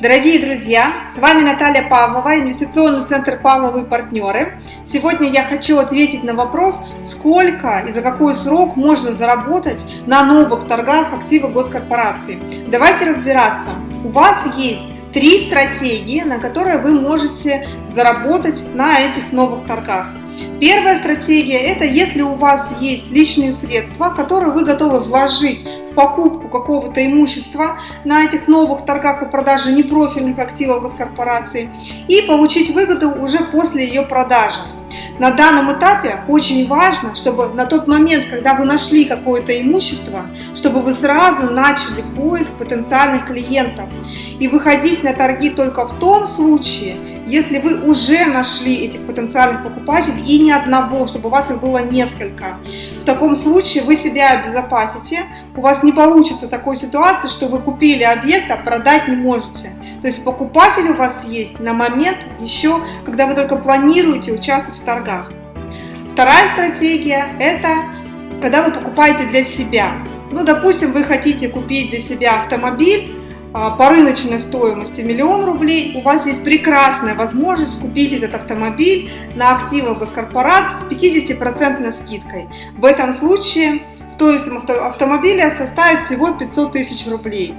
Дорогие друзья, с вами Наталья Павлова, инвестиционный центр Павловы партнеры. Сегодня я хочу ответить на вопрос, сколько и за какой срок можно заработать на новых торгах активов госкорпорации. Давайте разбираться. У вас есть три стратегии, на которые вы можете заработать на этих новых торгах. Первая стратегия – это если у вас есть личные средства, которые вы готовы вложить в покупку какого-то имущества на этих новых торгах по продаже непрофильных активов госкорпорации и получить выгоду уже после ее продажи. На данном этапе очень важно, чтобы на тот момент, когда вы нашли какое-то имущество, чтобы вы сразу начали поиск потенциальных клиентов и выходить на торги только в том случае, если вы уже нашли этих потенциальных покупателей и ни одного, чтобы у вас их было несколько. В таком случае вы себя обезопасите, у вас не получится такой ситуации, что вы купили объект, а продать не можете. То есть покупатель у вас есть на момент еще, когда вы только планируете участвовать в торгах. Вторая стратегия – это когда вы покупаете для себя. Ну, допустим, вы хотите купить для себя автомобиль, по рыночной стоимости миллион рублей, у вас есть прекрасная возможность купить этот автомобиль на активы госкорпорации с 50% скидкой. В этом случае стоимость автомобиля составит всего 500 тысяч рублей.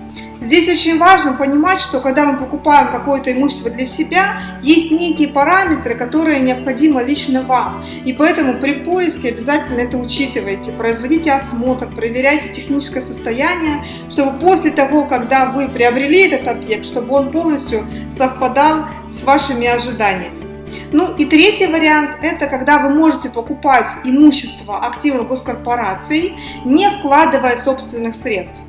Здесь очень важно понимать, что когда мы покупаем какое-то имущество для себя, есть некие параметры, которые необходимы лично вам. И поэтому при поиске обязательно это учитывайте. Производите осмотр, проверяйте техническое состояние, чтобы после того, когда вы приобрели этот объект, чтобы он полностью совпадал с вашими ожиданиями. Ну и третий вариант – это когда вы можете покупать имущество активов госкорпораций, не вкладывая собственных средств.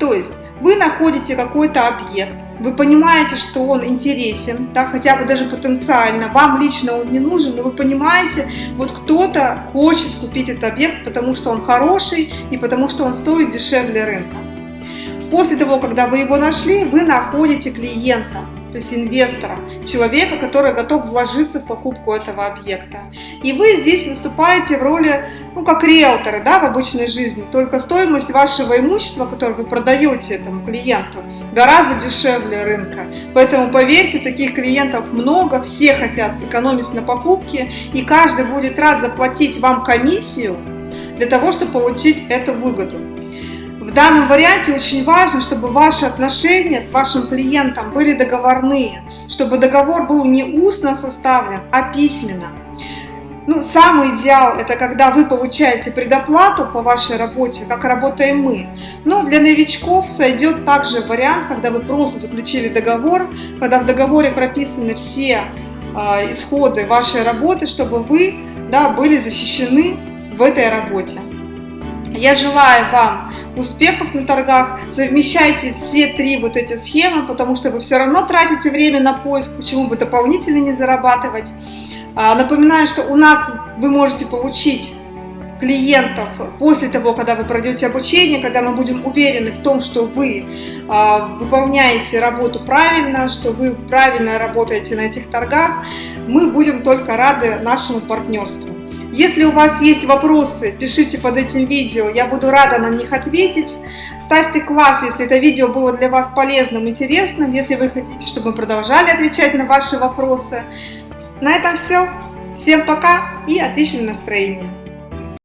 То есть вы находите какой-то объект, вы понимаете, что он интересен, да, хотя бы даже потенциально, вам лично он не нужен, но вы понимаете, вот кто-то хочет купить этот объект, потому что он хороший и потому что он стоит дешевле рынка. После того, когда вы его нашли, вы находите клиента, то есть инвестора, человека, который готов вложиться в покупку этого объекта. И вы здесь выступаете в роли, ну, как риэлторы, да, в обычной жизни, только стоимость вашего имущества, которое вы продаете этому клиенту, гораздо дешевле рынка. Поэтому, поверьте, таких клиентов много, все хотят сэкономить на покупке, и каждый будет рад заплатить вам комиссию для того, чтобы получить эту выгоду. В данном варианте очень важно, чтобы ваши отношения с вашим клиентом были договорные, чтобы договор был не устно составлен, а письменно. Ну, самый идеал – это когда вы получаете предоплату по вашей работе, как работаем мы. Но для новичков сойдет также вариант, когда вы просто заключили договор, когда в договоре прописаны все э, исходы вашей работы, чтобы вы да, были защищены в этой работе. Я желаю вам успехов на торгах, совмещайте все три вот эти схемы, потому что вы все равно тратите время на поиск, почему бы дополнительно не зарабатывать. А, напоминаю, что у нас вы можете получить клиентов после того, когда вы пройдете обучение, когда мы будем уверены в том, что вы э, выполняете работу правильно, что вы правильно работаете на этих торгах, мы будем только рады нашему партнерству. Если у вас есть вопросы, пишите под этим видео, я буду рада на них ответить. Ставьте класс, если это видео было для вас полезным, интересным, если вы хотите, чтобы мы продолжали отвечать на ваши вопросы. На этом все. Всем пока и отличного настроения!